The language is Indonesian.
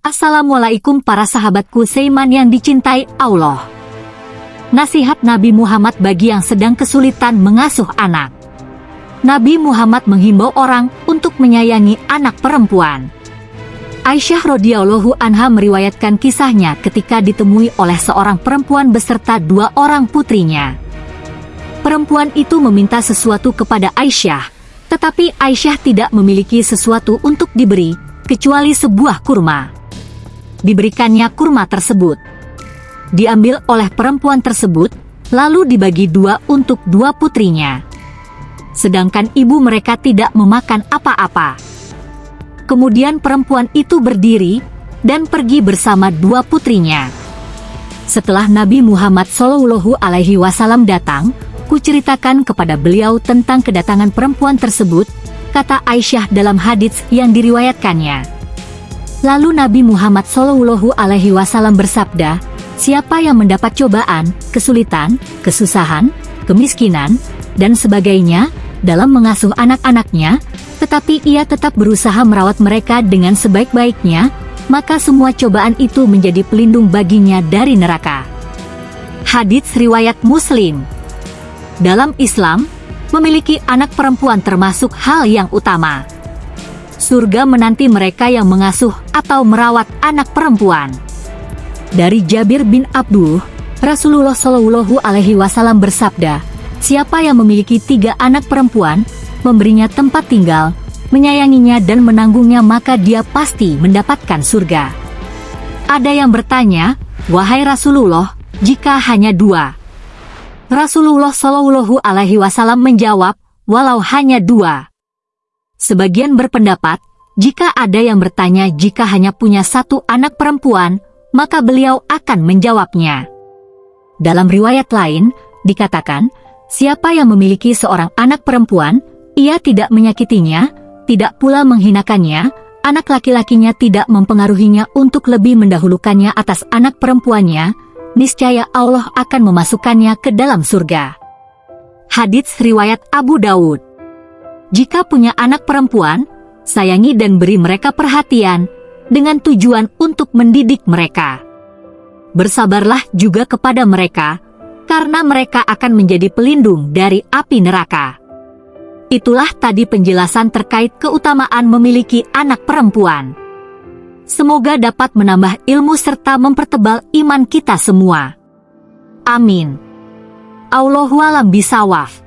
Assalamualaikum para sahabatku Seiman yang dicintai Allah. Nasihat Nabi Muhammad bagi yang sedang kesulitan mengasuh anak. Nabi Muhammad menghimbau orang untuk menyayangi anak perempuan. Aisyah radhiyallahu anha meriwayatkan kisahnya ketika ditemui oleh seorang perempuan beserta dua orang putrinya. Perempuan itu meminta sesuatu kepada Aisyah, tetapi Aisyah tidak memiliki sesuatu untuk diberi, kecuali sebuah kurma diberikannya kurma tersebut. Diambil oleh perempuan tersebut, lalu dibagi dua untuk dua putrinya. Sedangkan ibu mereka tidak memakan apa-apa. Kemudian perempuan itu berdiri dan pergi bersama dua putrinya. Setelah Nabi Muhammad Shallallahu Alaihi Wasallam datang, kuceritakan kepada beliau tentang kedatangan perempuan tersebut, kata Aisyah dalam hadits yang diriwayatkannya. Lalu Nabi Muhammad Shallallahu Alaihi Wasallam bersabda, siapa yang mendapat cobaan, kesulitan, kesusahan, kemiskinan, dan sebagainya dalam mengasuh anak-anaknya, tetapi ia tetap berusaha merawat mereka dengan sebaik-baiknya, maka semua cobaan itu menjadi pelindung baginya dari neraka. Hadits Riwayat Muslim Dalam Islam, memiliki anak perempuan termasuk hal yang utama surga menanti mereka yang mengasuh atau merawat anak perempuan. Dari Jabir bin Abdullah, Rasulullah Shallallahu Alaihi Wasallam bersabda, siapa yang memiliki tiga anak perempuan, memberinya tempat tinggal, menyayanginya dan menanggungnya maka dia pasti mendapatkan surga. Ada yang bertanya, wahai Rasulullah, jika hanya dua. Rasulullah Shallallahu Alaihi Wasallam menjawab, walau hanya dua. Sebagian berpendapat, jika ada yang bertanya jika hanya punya satu anak perempuan, maka beliau akan menjawabnya. Dalam riwayat lain, dikatakan, siapa yang memiliki seorang anak perempuan, ia tidak menyakitinya, tidak pula menghinakannya, anak laki-lakinya tidak mempengaruhinya untuk lebih mendahulukannya atas anak perempuannya, niscaya Allah akan memasukkannya ke dalam surga. Hadits Riwayat Abu Dawud jika punya anak perempuan, sayangi dan beri mereka perhatian dengan tujuan untuk mendidik mereka. Bersabarlah juga kepada mereka, karena mereka akan menjadi pelindung dari api neraka. Itulah tadi penjelasan terkait keutamaan memiliki anak perempuan. Semoga dapat menambah ilmu serta mempertebal iman kita semua. Amin. Allahualam bisawaf.